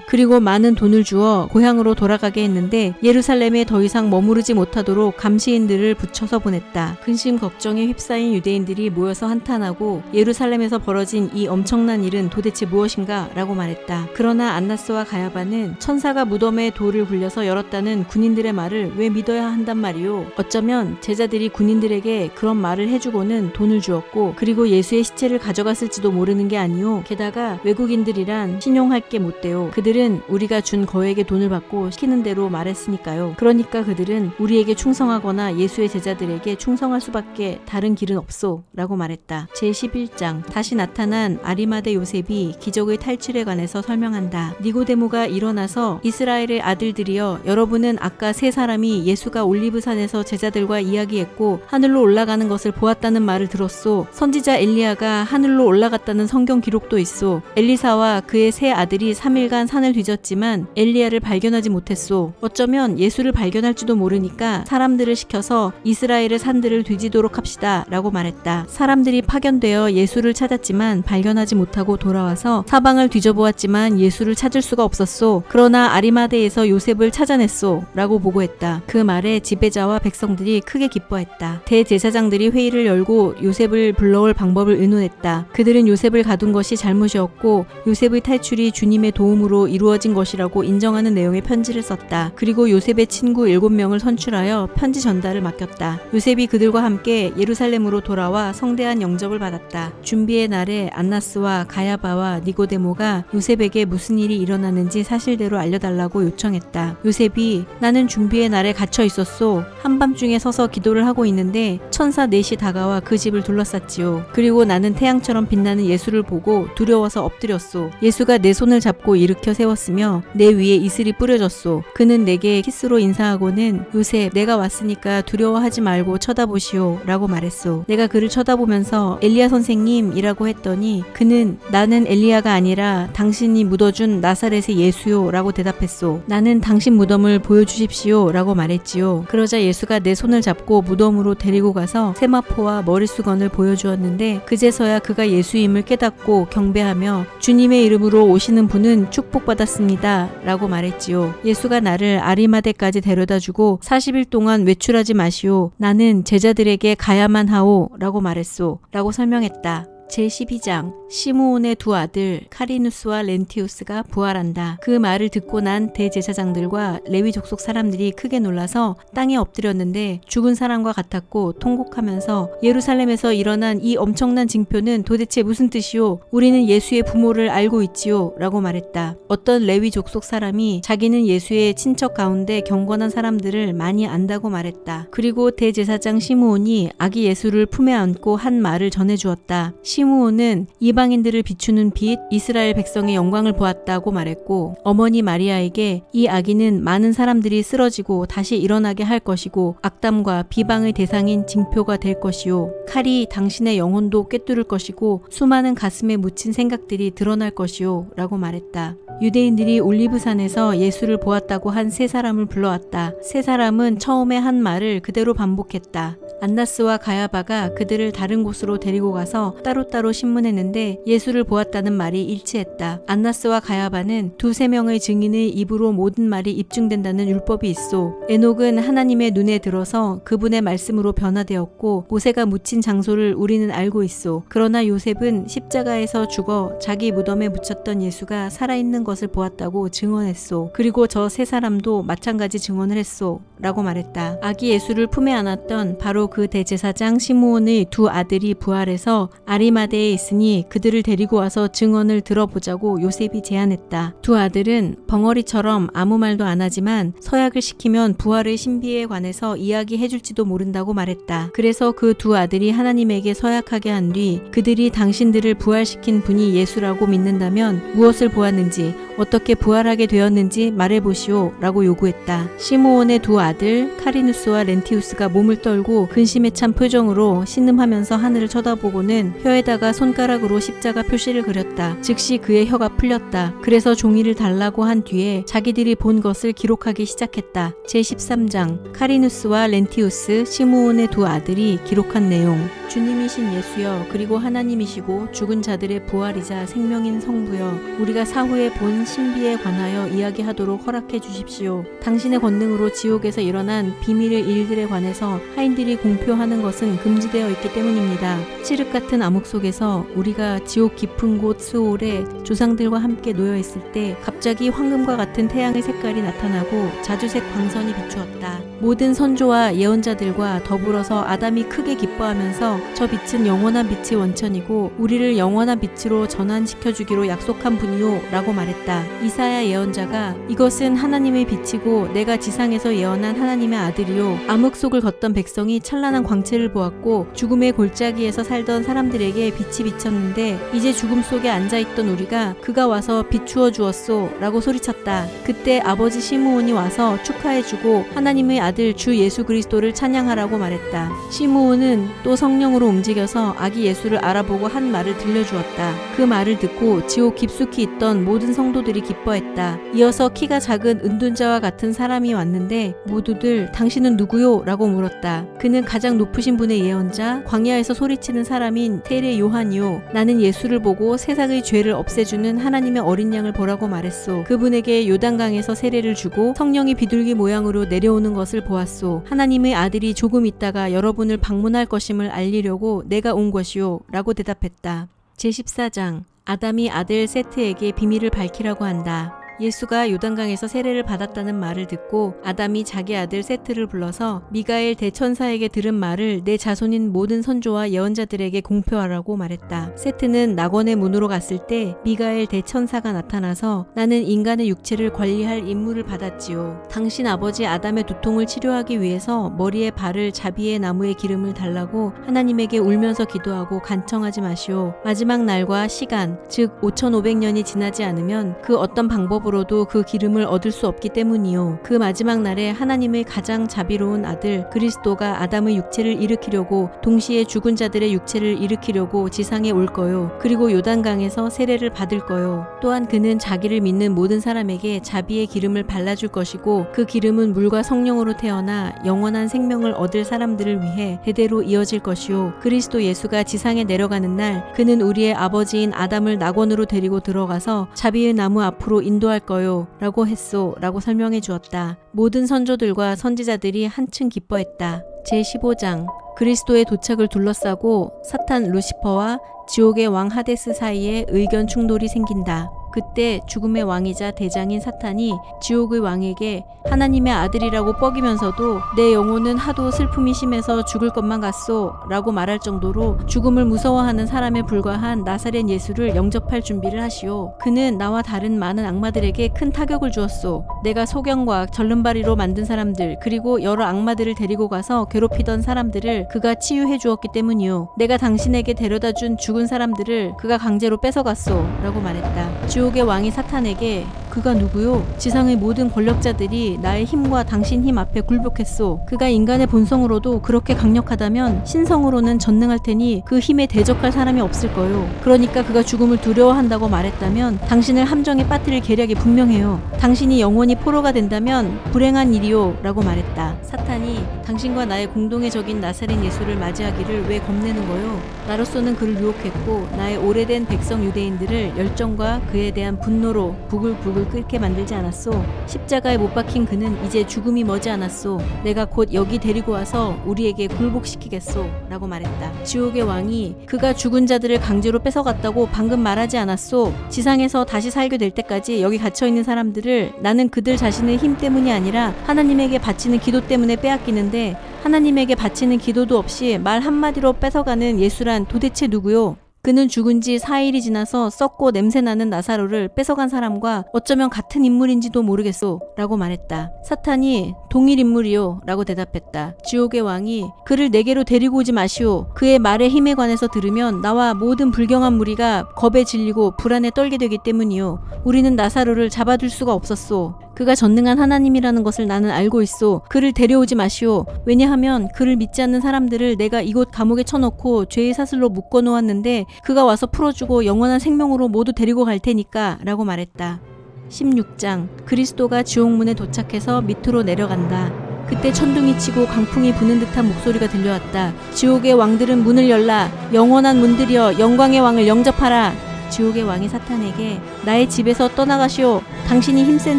그리고 많은 돈을 주어 고향으로 돌아가게 했는데 예루살렘에 더 이상 머무르지 못하도록 감시인들을 붙여서 보냈다. 근심 걱정에 휩싸인 유대인들이 모여서 한탄하고 예루살렘에서 벌어진 이 엄청난 일은 도대체 무엇인가 라고 말했다. 그러나 안나스와 가야바는 천사가 무덤에 돌을 굴려서 열었다는 군인들의 말을 왜 믿어야 한단 말이오. 어쩌면 제자들이 군인들에게 그런 말을 해주고는 돈을 주었고 그리고 예수의 시체를 가져갔을지도 모르는 게 아니오. 게다가 외국인들이란 신용할 게 못 돼요. 그들은 우리가 준 거액의 돈을 받고 시키는 대로 말했으니까요. 그러니까 그들은 우리에게 충성하거나 예수의 제자들에게 충성할 수밖에 다른 길은 없소. 라고 말했다. 제11장 다시 나타난 아리마대 요셉이 기적의 탈출에 관해서 설명한다. 니고데모가 일어나서 이스라엘의 아들들이여 여러분은 아까 세 사람이 예수가 올리브산에서 제자들과 이야기했고 하늘로 올라가는 것을 보았다는 말을 들었소. 선지자 엘리야가 하늘로 올라갔다는 성경 기록도 있소. 엘리사와 그의 세 아들이 3일간 산을 뒤졌지만 엘리야를 발견하지 못했소. 어쩌면 예수를 발견할지도 모르니까 사람들을 시켜서 이스라엘의 산들을 뒤지도록 합시다. 라고 말했다. 사람들이 파견되어 예수를 찾았지만 발견하지 못하고 돌아와서 사방을 뒤져보았지만 예수를 찾을 수가 없었소. 그러나 아리마대에서 요셉을 찾아냈소. 라고 보고했다. 그 말에 지배자와 백성들이 크게 기뻐했다. 대제사장들이 회의를 열고 요셉을 불러올 방법을 의논했다. 그들은 요셉을 가둔 것이 잘못이었고 요셉의 탈출이 주님의 도움으로 이루어진 것이라고 인정하는 내용의 편지를 썼다. 그리고 요셉의 친구 7명을 선출하여 편지 전달을 맡겼다. 요셉이 그들과 함께 예루살렘으로 돌아와 성대한 영접을 받았다. 준비의 날에 안나스와 가야바와 니고데모가 요셉에게 무슨 일이 일어나는지 사실대로 알려달라고 요청했다. 요셉이 나는 준비의 날에 갇혀 있었소. 한밤중에 서서 기도를 하고 있는데 천사 넷이 다가와 그 집을 둘러쌌지요. 그리고 나는 태양처럼 빛나는 예수를 보고 두려워서 엎드렸소. 예수가 내 손을 잡고 일으켜 세웠으며 내 위에 이슬이 뿌려졌소. 그는 내게 키스로 인사하고는 요셉 내가 왔으니까 두려워하지 말고 쳐다보시오 라고 말했소. 내가 그를 쳐다보면서 엘리야 선생님이라고 했더니 그는 나는 엘리야가 아니라 당신이 묻어준 나사렛의 예수요 라고 대답했소. 나는 당신 무덤을 보여주십시오 라고 말했지요. 그러자 예수가 내 손을 잡고 무덤으로 데리고 가서 세마포와 머리수건을 보여주었는데 그제서야 그가 예수임을 깨닫고 경배하며 주님의 이름으로 오시는 분은 축복받았습니다 라고 말했지요. 예수가 나를 아리마대까지 데려다 주고 40일 동안 외출하지 마시오. 나는 제자들에게 가야만 하오 라고 말했소. 라고 설명했다. 제12장 시므온의 두 아들 카리누스와 렌티우스가 부활한다. 그 말을 듣고 난 대제사장들과 레위 족속 사람들이 크게 놀라서 땅에 엎드렸는데 죽은 사람과 같았고 통곡하면서 예루살렘에서 일어난 이 엄청난 징표는 도대체 무슨 뜻이오? 우리는 예수의 부모를 알고 있지요. 라고 말했다. 어떤 레위 족속 사람이 자기는 예수의 친척 가운데 경건한 사람들을 많이 안다고 말했다. 그리고 대제사장 시므온이 아기 예수를 품에 안고 한 말을 전해주었다. 시므온은 이방인들을 비추는 빛 이스라엘 백성의 영광을 보았다고 말했고 어머니 마리아에게 이 아기는 많은 사람들이 쓰러지고 다시 일어나게 할 것이고 악담과 비방의 대상인 징표가 될 것이요 칼이 당신의 영혼도 꿰뚫을 것이고 수많은 가슴에 묻힌 생각들이 드러날 것이요 라고 말했다. 유대인들이 올리브산에서 예수를 보았다고 한 세 사람을 불러왔다. 세 사람은 처음에 한 말을 그대로 반복했다. 안나스와 가야바가 그들을 다른 곳으로 데리고 가서 따로따로 신문했는데 예수를 보았다는 말이 일치했다. 안나스와 가야바는 두세 명의 증인의 입으로 모든 말이 입증된다는 율법이 있어 에녹은 하나님의 눈에 들어서 그분의 말씀으로 변화되었고 모세가 묻힌 장소를 우리는 알고 있어 그러나 요셉은 십자가에서 죽어 자기 무덤에 묻혔던 예수가 살아있는 것을 보았다고 증언했소. 그리고 저 세 사람도 마찬가지 증언을 했소. 라고 말했다. 아기 예수를 품에 안았던 바로 그 대제사장 시므온의 두 아들이 부활해서 아리마대에 있으니 그들을 데리고 와서 증언을 들어보자고 요셉이 제안했다. 두 아들은 벙어리처럼 아무 말도 안 하지만 서약을 시키면 부활의 신비에 관해서 이야기해줄지도 모른다고 말했다. 그래서 그 두 아들이 하나님에게 서약하게 한 뒤 그들이 당신들을 부활시킨 분이 예수라고 믿는다면 무엇을 보았는지 어떻게 부활하게 되었는지 말해보시오 라고 요구했다. 시므온의 두 아들 카리누스와 렌티우스가 몸을 떨고 근심에 찬 표정으로 신음하면서 하늘을 쳐다보고는 혀에다가 손가락으로 십자가 표시를 그렸다. 즉시 그의 혀가 풀렸다. 그래서 종이를 달라고 한 뒤에 자기들이 본 것을 기록하기 시작했다. 제13장 카리누스와 렌티우스 시므온의 두 아들이 기록한 내용 주님이신 예수여 그리고 하나님이시고 죽은 자들의 부활이자 생명인 성부여 우리가 사후에 본 신비에 관하여 이야기하도록 허락해 주십시오. 당신의 권능으로 지옥에서 일어난 비밀의 일들에 관해서 하인들이 공표하는 것은 금지되어 있기 때문입니다. 칠흑 같은 암흑 속에서 우리가 지옥 깊은 곳 스올에 조상들과 함께 놓여 있을 때 갑자기 황금과 같은 태양의 색깔이 나타나고 자주색 광선이 비추었다. 모든 선조와 예언자들과 더불어서 아담이 크게 기뻐하면서 저 빛은 영원한 빛의 원천이고 우리를 영원한 빛으로 전환시켜 주기로 약속한 분이요 라고 말했다. 이사야 예언자가 이것은 하나님의 빛이고 내가 지상에서 예언한 하나님의 아들이요 암흑 속을 걷던 백성이 찬란한 광채를 보았고 죽음의 골짜기에서 살던 사람들에게 빛이 비쳤는데 이제 죽음 속에 앉아 있던 우리가 그가 와서 비추어 주었소 라고 소리쳤다. 그때 아버지 시므온이 와서 축하해 주고 하나님의 아들 주 예수 그리스도를 찬양하라고 말했다. 시므온은 또 성령 으로 움직여서 아기 예수를 알아보고 한 말을 들려주었다. 그 말을 듣고 지옥 깊숙이 있던 모든 성도들이 기뻐했다. 이어서 키가 작은 은둔자와 같은 사람이 왔는데 모두들 당신은 누구요? 라고 물었다. 그는 가장 높으신 분의 예언자 광야에서 소리치는 사람인 테레 요한이요. 나는 예수를 보고 세상의 죄를 없애주는 하나님의 어린 양을 보라고 말했소. 그분에게 요단강에서 세례를 주고 성령이 비둘기 모양으로 내려오는 것을 보았소. 하나님의 아들이 조금 있다가 여러분을 방문할 것임을 알리 려고 내가 온 것이요. 라고 대답했다. 제14장 아담이 아들 세트에게 비밀을 밝히라고 한다. 예수가 요단강에서 세례를 받았다는 말을 듣고 아담이 자기 아들 세트를 불러서 미가엘 대천사에게 들은 말을 내 자손인 모든 선조와 예언자들에게 공표하라고 말했다. 세트는 낙원의 문으로 갔을 때 미가엘 대천사가 나타나서 나는 인간의 육체를 관리할 임무를 받았지요. 당신 아버지 아담의 두통을 치료하기 위해서 머리에 발을 자비의 나무의 기름을 달라고 하나님에게 울면서 기도하고 간청하지 마시오. 마지막 날과 시간, 즉 5500년이 지나지 않으면 그 어떤 방법 방법으로도 그 기름을 얻을 수 없기 때문이요. 그 마지막 날에 하나님의 가장 자비로운 아들 그리스도가 아담의 육체를 일으키려고 동시에 죽은 자들의 육체를 일으키려고 지상에 올 거요. 그리고 요단강에서 세례를 받을 거요. 또한 그는 자기를 믿는 모든 사람에게 자비의 기름을 발라줄 것이고 그 기름은 물과 성령으로 태어나 영원한 생명을 얻을 사람들을 위해 대대로 이어질 것이요. 그리스도 예수가 지상에 내려가는 날 그는 우리의 아버지인 아담을 낙원으로 데리고 들어가서 자비의 나무 앞으로 인도할 거요 라고 했소 라고 설명해 주었다. 모든 선조들과 선지자들이 한층 기뻐했다. 제15장 그리스도의 도착을 둘러싸고 사탄 루시퍼와 지옥의 왕 하데스 사이에 의견 충돌이 생긴다. 그때 죽음의 왕이자 대장인 사탄이 지옥의 왕에게 하나님의 아들이라고 뻐기면서도 내 영혼은 하도 슬픔이 심해서 죽을 것만 같소 라고 말할 정도로 죽음을 무서워하는 사람에 불과한 나사렛 예수를 영접할 준비를 하시오. 그는 나와 다른 많은 악마들에게 큰 타격을 주었소. 내가 소경과 절름발이로 만든 사람들 그리고 여러 악마들을 데리고 가서 괴롭히던 사람들을 그가 치유해 주었기 때문이오. 내가 당신에게 데려다 준 죽은 사람들을 그가 강제로 뺏어갔소 라고 말했다. 지옥의 왕이 사탄에게 그가 누구요? 지상의 모든 권력자들이 나의 힘과 당신 힘 앞에 굴복했소. 그가 인간의 본성으로도 그렇게 강력하다면 신성으로는 전능할 테니 그 힘에 대적할 사람이 없을 거요. 그러니까 그가 죽음을 두려워한다고 말했다면 당신을 함정에 빠뜨릴 계략이 분명해요. 당신이 영원히 포로가 된다면 불행한 일이요. 라고 말했다. 사탄이 당신과 나의 공동의 적인 나사렛 예수를 맞이하기를 왜 겁내는 거요? 나로서는 그를 유혹했고 나의 오래된 백성 유대인들을 열정과 그에 대한 분노로 부글부글 끓게 만들지 않았소. 십자가에 못 박힌 그는 이제 죽음이 머지 않았소. 내가 곧 여기 데리고 와서 우리에게 굴복시키겠소. 라고 말했다. 지옥의 왕이 그가 죽은 자들을 강제로 뺏어갔다고 방금 말하지 않았소. 지상에서 다시 살게 될 때까지 여기 갇혀있는 사람들을 나는 그들 자신의 힘 때문이 아니라 하나님에게 바치는 기도 때문에 빼앗기는데 하나님에게 바치는 기도도 없이 말 한마디로 뺏어가는 예수란 도대체 누구요? 그는 죽은 지 4일이 지나서 썩고 냄새나는 나사로를 뺏어간 사람과 어쩌면 같은 인물인지도 모르겠소. 라고 말했다. 사탄이 동일 인물이요. 라고 대답했다. 지옥의 왕이 그를 내게로 데리고 오지 마시오. 그의 말의 힘에 관해서 들으면 나와 모든 불경한 무리가 겁에 질리고 불안에 떨게 되기 때문이요. 우리는 나사로를 잡아둘 수가 없었소. 그가 전능한 하나님이라는 것을 나는 알고 있소. 그를 데려오지 마시오. 왜냐하면 그를 믿지 않는 사람들을 내가 이곳 감옥에 쳐놓고 죄의 사슬로 묶어 놓았는데 그가 와서 풀어주고 영원한 생명으로 모두 데리고 갈 테니까 라고 말했다. 16장 그리스도가 지옥문에 도착해서 밑으로 내려간다. 그때 천둥이 치고 강풍이 부는 듯한 목소리가 들려왔다. 지옥의 왕들은 문을 열라. 영원한 문들이여 영광의 왕을 영접하라. 지옥의 왕이 사탄에게 나의 집에서 떠나가시오. 당신이 힘센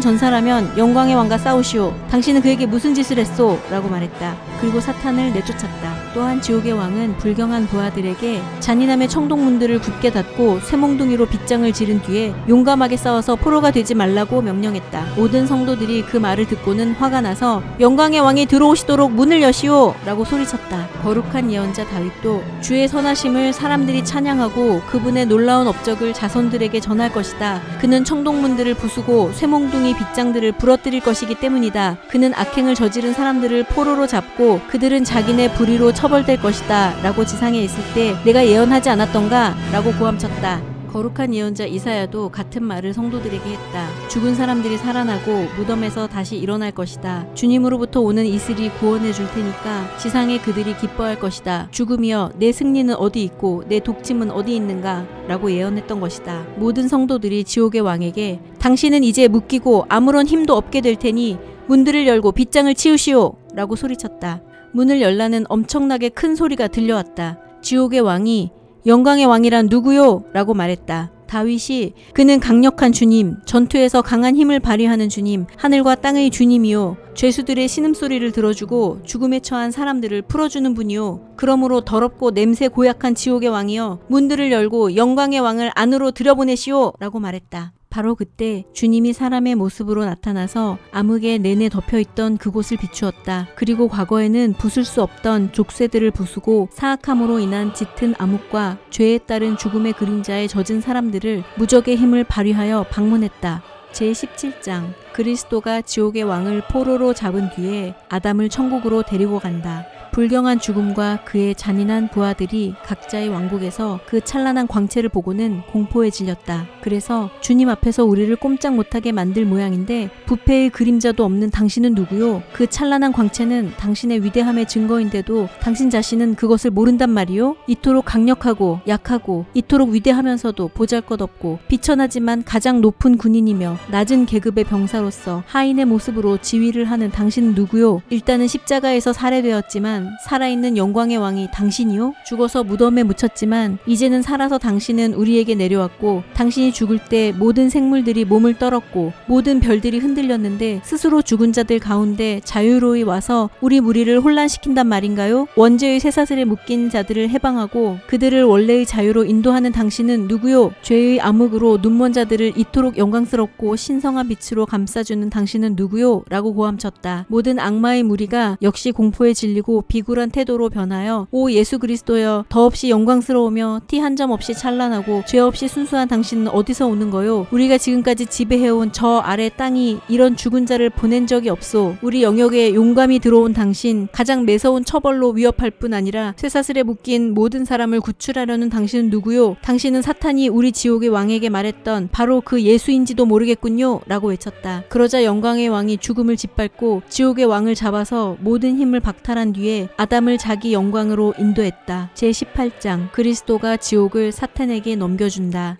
전사라면 영광의 왕과 싸우시오. 당신은 그에게 무슨 짓을 했소? 라고 말했다. 그리고 사탄을 내쫓았다. 또한 지옥의 왕은 불경한 부하들에게 잔인함의 청동문들을 굳게 닫고 쇠몽둥이로 빗장을 지른 뒤에 용감하게 싸워서 포로가 되지 말라고 명령했다. 모든 성도들이 그 말을 듣고는 화가 나서 영광의 왕이 들어오시도록 문을 여시오! 라고 소리쳤다. 거룩한 예언자 다윗도 주의 선하심을 사람들이 찬양하고 그분의 놀라운 업적을 자손들에게 전할 것이다. 그는 청동문들을 부수고 쇠몽둥이 빗장들을 부러뜨릴 것이기 때문이다. 그는 악행을 저지른 사람들을 포로로 잡고 그들은 자기네 불의로 처벌될 것이다. 라고 지상에 있을 때 내가 예언하지 않았던가? 라고 고함쳤다. 거룩한 예언자 이사야도 같은 말을 성도들에게 했다. 죽은 사람들이 살아나고 무덤에서 다시 일어날 것이다. 주님으로부터 오는 이슬이 구원해 줄 테니까 지상에 그들이 기뻐할 것이다. 죽음이여 내 승리는 어디 있고 내 독침은 어디 있는가? 라고 예언했던 것이다. 모든 성도들이 지옥의 왕에게 당신은 이제 묶이고 아무런 힘도 없게 될 테니 문들을 열고 빗장을 치우시오! 라고 소리쳤다. 문을 열라는 엄청나게 큰 소리가 들려왔다. 지옥의 왕이 영광의 왕이란 누구요? 라고 말했다. 다윗이 그는 강력한 주님, 전투에서 강한 힘을 발휘하는 주님, 하늘과 땅의 주님이요. 죄수들의 신음소리를 들어주고 죽음에 처한 사람들을 풀어주는 분이요. 그러므로 더럽고 냄새 고약한 지옥의 왕이여 문들을 열고 영광의 왕을 안으로 들여보내시오. 라고 말했다. 바로 그때 주님이 사람의 모습으로 나타나서 암흑에 내내 덮여있던 그곳을 비추었다. 그리고 과거에는 부술 수 없던 족쇄들을 부수고 사악함으로 인한 짙은 암흑과 죄에 따른 죽음의 그림자에 젖은 사람들을 무적의 힘을 발휘하여 방문했다. 제17장 그리스도가 지옥의 왕을 포로로 잡은 뒤에 아담을 천국으로 데리고 간다. 불경한 죽음과 그의 잔인한 부하들이 각자의 왕국에서 그 찬란한 광채를 보고는 공포에 질렸다. 그래서 주님 앞에서 우리를 꼼짝 못하게 만들 모양인데 부패의 그림자도 없는 당신은 누구요? 그 찬란한 광채는 당신의 위대함의 증거인데도 당신 자신은 그것을 모른단 말이요? 이토록 강력하고 약하고 이토록 위대하면서도 보잘것없고 비천하지만 가장 높은 군인이며 낮은 계급의 병사로서 하인의 모습으로 지휘를 하는 당신은 누구요? 일단은 십자가에서 살해되었지만 죽었지만 살아있는 영광의 왕이 당신이요? 죽어서 무덤에 묻혔지만 이제는 살아서 당신은 우리에게 내려왔고 당신이 죽을 때 모든 생물들이 몸을 떨었고 모든 별들이 흔들렸는데 스스로 죽은 자들 가운데 자유로이 와서 우리 무리를 혼란시킨단 말인가요? 원죄의 쇠사슬에 묶인 자들을 해방하고 그들을 원래의 자유로 인도하는 당신은 누구요? 죄의 암흑으로 눈먼 자들을 이토록 영광스럽고 신성한 빛으로 감싸주는 당신은 누구요? 라고 고함쳤다. 모든 악마의 무리가 역시 공포에 질리고 비굴한 태도로 변하여 오 예수 그리스도여 더없이 영광스러우며 티 한 점 없이 찬란하고 죄 없이 순수한 당신은 어디서 오는 거요? 우리가 지금까지 지배해온 저 아래 땅이 이런 죽은 자를 보낸 적이 없소. 우리 영역에 용감히 들어온 당신 가장 매서운 처벌로 위협할 뿐 아니라 쇠사슬에 묶인 모든 사람을 구출하려는 당신은 누구요? 당신은 사탄이 우리 지옥의 왕에게 말했던 바로 그 예수인지도 모르겠군요. 라고 외쳤다. 그러자 영광의 왕이 죽음을 짓밟고 지옥의 왕을 잡아서 모든 힘을 박탈한 뒤에 아담을 자기 영광으로 인도했다. 제18장 그리스도가 지옥을 사탄에게 넘겨준다.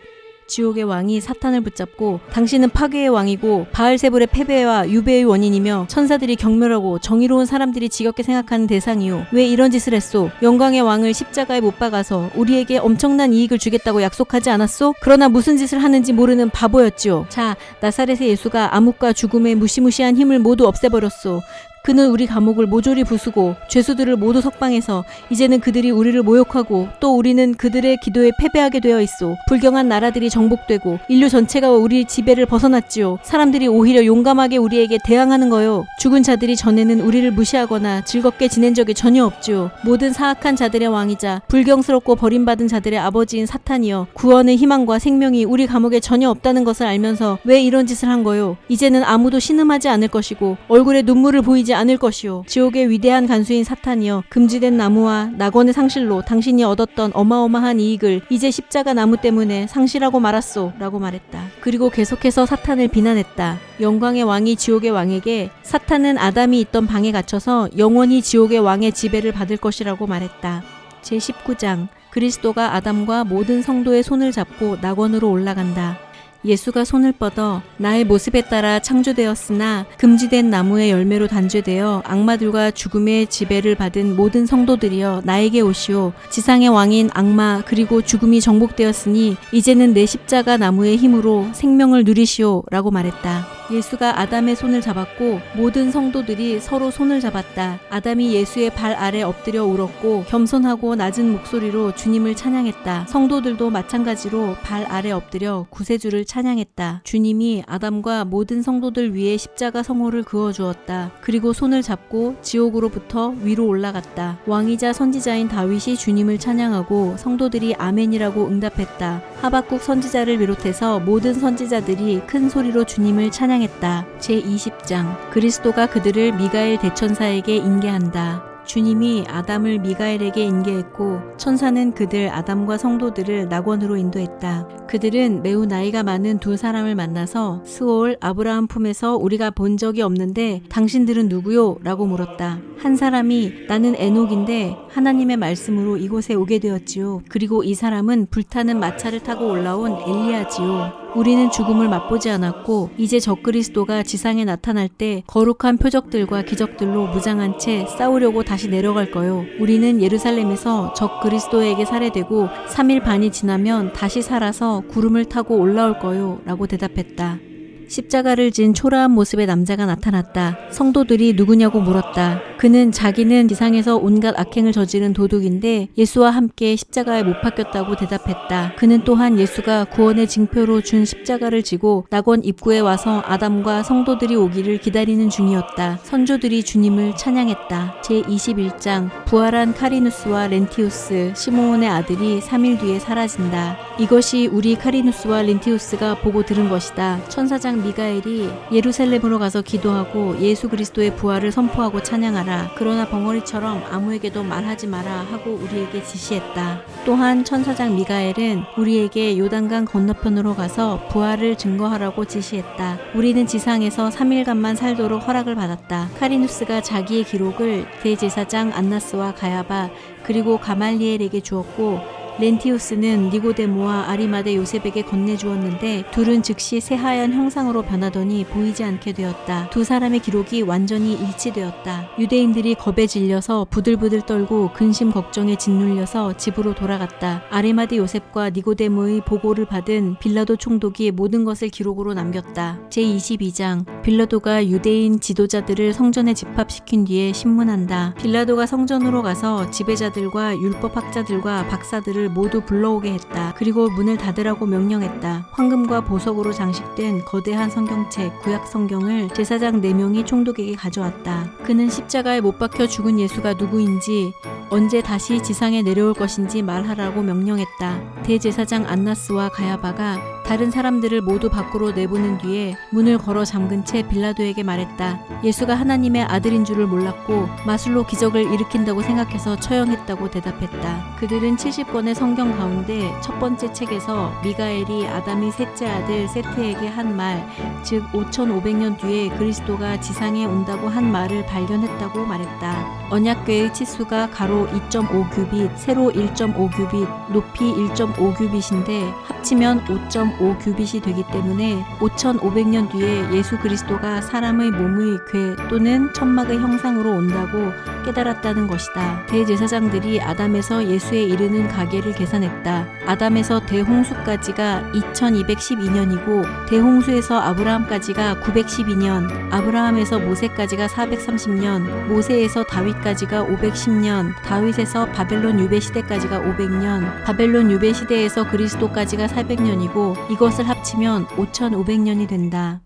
지옥의 왕이 사탄을 붙잡고 당신은 파괴의 왕이고 바알세불의 패배와 유배의 원인이며 천사들이 경멸하고 정의로운 사람들이 지겹게 생각하는 대상이요. 왜 이런 짓을 했소? 영광의 왕을 십자가에 못 박아서 우리에게 엄청난 이익을 주겠다고 약속하지 않았소? 그러나 무슨 짓을 하는지 모르는 바보였지요. 자, 나사렛의 예수가 암흑과 죽음의 무시무시한 힘을 모두 없애버렸소. 그는 우리 감옥을 모조리 부수고 죄수들을 모두 석방해서 이제는 그들이 우리를 모욕하고 또 우리는 그들의 기도에 패배하게 되어 있소. 불경한 나라들이 정복되고 인류 전체가 우리 지배를 벗어났지요. 사람들이 오히려 용감하게 우리에게 대항하는 거요. 죽은 자들이 전에는 우리를 무시하거나 즐겁게 지낸 적이 전혀 없지요. 모든 사악한 자들의 왕이자 불경스럽고 버림받은 자들의 아버지인 사탄이여 구원의 희망과 생명이 우리 감옥에 전혀 없다는 것을 알면서 왜 이런 짓을 한 거요? 이제는 아무도 신음하지 않을 것이고 얼굴에 눈물을 보이지 않을 것이요. 지옥의 위대한 간수인 사탄이여 금지된 나무와 낙원의 상실로 당신이 얻었던 어마어마한 이익을 이제 십자가 나무 때문에 상실하고 말았소 라고 말했다. 그리고 계속해서 사탄을 비난했다. 영광의 왕이 지옥의 왕에게 사탄은 아담이 있던 방에 갇혀서 영원히 지옥의 왕의 지배를 받을 것이라고 말했다. 제19장 그리스도가 아담과 모든 성도의 손을 잡고 낙원으로 올라간다. 예수가 손을 뻗어 나의 모습에 따라 창조되었으나 금지된 나무의 열매로 단죄되어 악마들과 죽음의 지배를 받은 모든 성도들이여 나에게 오시오 지상의 왕인 악마 그리고 죽음이 정복되었으니 이제는 내 십자가 나무의 힘으로 생명을 누리시오 라고 말했다. 예수가 아담의 손을 잡았고 모든 성도들이 서로 손을 잡았다. 아담이 예수의 발 아래 엎드려 울었고 겸손하고 낮은 목소리로 주님을 찬양했다. 성도들도 마찬가지로 발 아래 엎드려 구세주를 찬양했다. 주님이 아담과 모든 성도들 위해 십자가 성호를 그어 주었다. 그리고 손을 잡고 지옥으로부터 위로 올라갔다. 왕이자 선지자인 다윗이 주님을 찬양하고 성도들이 아멘이라고 응답했다. 하박국 선지자를 비롯해서 모든 선지자들이 큰 소리로 주님을 찬양 찬양했다. 제20장 그리스도가 그들을 미가엘 대천사에게 인계한다. 주님이 아담을 미가엘에게 인계했고 천사는 그들 아담과 성도들을 낙원으로 인도했다. 그들은 매우 나이가 많은 두 사람을 만나서 스올 아브라함 품에서 우리가 본 적이 없는데 당신들은 누구요? 라고 물었다. 한 사람이 나는 에녹인데 하나님의 말씀으로 이곳에 오게 되었지요. 그리고 이 사람은 불타는 마차를 타고 올라온 엘리야지요. 우리는 죽음을 맛보지 않았고 이제 적그리스도가 지상에 나타날 때 거룩한 표적들과 기적들로 무장한 채 싸우려고 다시 내려갈 거요. 우리는 예루살렘에서 적그리스도에게 살해되고 3일 반이 지나면 다시 살아서 구름을 타고 올라올 거요. 라고 대답했다. 십자가를 진 초라한 모습의 남자가 나타났다. 성도들이 누구냐고 물었다. 그는 자기는 지상에서 온갖 악행을 저지른 도둑인데 예수와 함께 십자가에 못 박혔다고 대답했다. 그는 또한 예수가 구원의 징표로 준 십자가를 지고 낙원 입구에 와서 아담과 성도들이 오기를 기다리는 중이었다. 선조들이 주님을 찬양했다. 제21장 부활한 카리누스와 렌티우스 시모온의 아들이 3일 뒤에 사라진다. 이것이 우리 카리누스와 렌티우스가 보고 들은 것이다. 천사장 미가엘이 예루살렘으로 가서 기도하고 예수 그리스도의 부활을 선포하고 찬양하라. 그러나 벙어리처럼 아무에게도 말하지 마라 하고 우리에게 지시했다. 또한 천사장 미가엘은 우리에게 요단강 건너편으로 가서 부활을 증거하라고 지시했다. 우리는 지상에서 3일간만 살도록 허락을 받았다. 카리누스가 자기의 기록을 대제사장 안나스와 가야바 그리고 가말리엘에게 주었고 렌티우스는 니고데모와 아리마데 요셉에게 건네주었는데 둘은 즉시 새하얀 형상으로 변하더니 보이지 않게 되었다. 두 사람의 기록이 완전히 일치되었다. 유대인들이 겁에 질려서 부들부들 떨고 근심 걱정에 짓눌려서 집으로 돌아갔다. 아리마데 요셉과 니고데모의 보고를 받은 빌라도 총독이 모든 것을 기록으로 남겼다. 제22장 빌라도가 유대인 지도자들을 성전에 집합시킨 뒤에 신문한다. 빌라도가 성전으로 가서 지배자들과 율법학자들과 박사들을 모두 불러오게 했다. 그리고 문을 닫으라고 명령했다. 황금과 보석으로 장식된 거대한 성경책 구약 성경을 제사장 4명이 총독에게 가져왔다. 그는 십자가에 못 박혀 죽은 예수가 누구인지 언제 다시 지상에 내려올 것인지 말하라고 명령했다. 대제사장 안나스와 가야바가 다른 사람들을 모두 밖으로 내보낸 뒤에 문을 걸어 잠근 채 빌라도에게 말했다. 예수가 하나님의 아들인 줄을 몰랐고 마술로 기적을 일으킨다고 생각해서 처형했다고 대답했다. 그들은 70권의 성경 가운데 첫 번째 책에서 미가엘이 아담이 셋째 아들 세트에게 한 말, 즉 5500년 뒤에 그리스도가 지상에 온다고 한 말을 발견했다고 말했다. 언약궤의 치수가 가로 2.5규빗, 세로 1.5규빗, 높이 1.5규빗인데 합치면 5.5규빗이 되기 때문에 5500년 뒤에 예수 그리스도가 사람의 몸의 궤 또는 천막의 형상으로 온다고 깨달았다는 것이다. 대제사장들이 아담에서 예수에 이르는 가 계를 계산했다. 아담에서 대홍수까지가 2212년이고 대홍수에서 아브라함까지가 912년, 아브라함에서 모세까지가 430년, 모세에서 다윗까지가 510년, 다윗에서 바벨론 유배 시대까지가 500년, 바벨론 유배 시대에서 그리스도까지가 400년이고 이것을 합치면 5500년이 된다.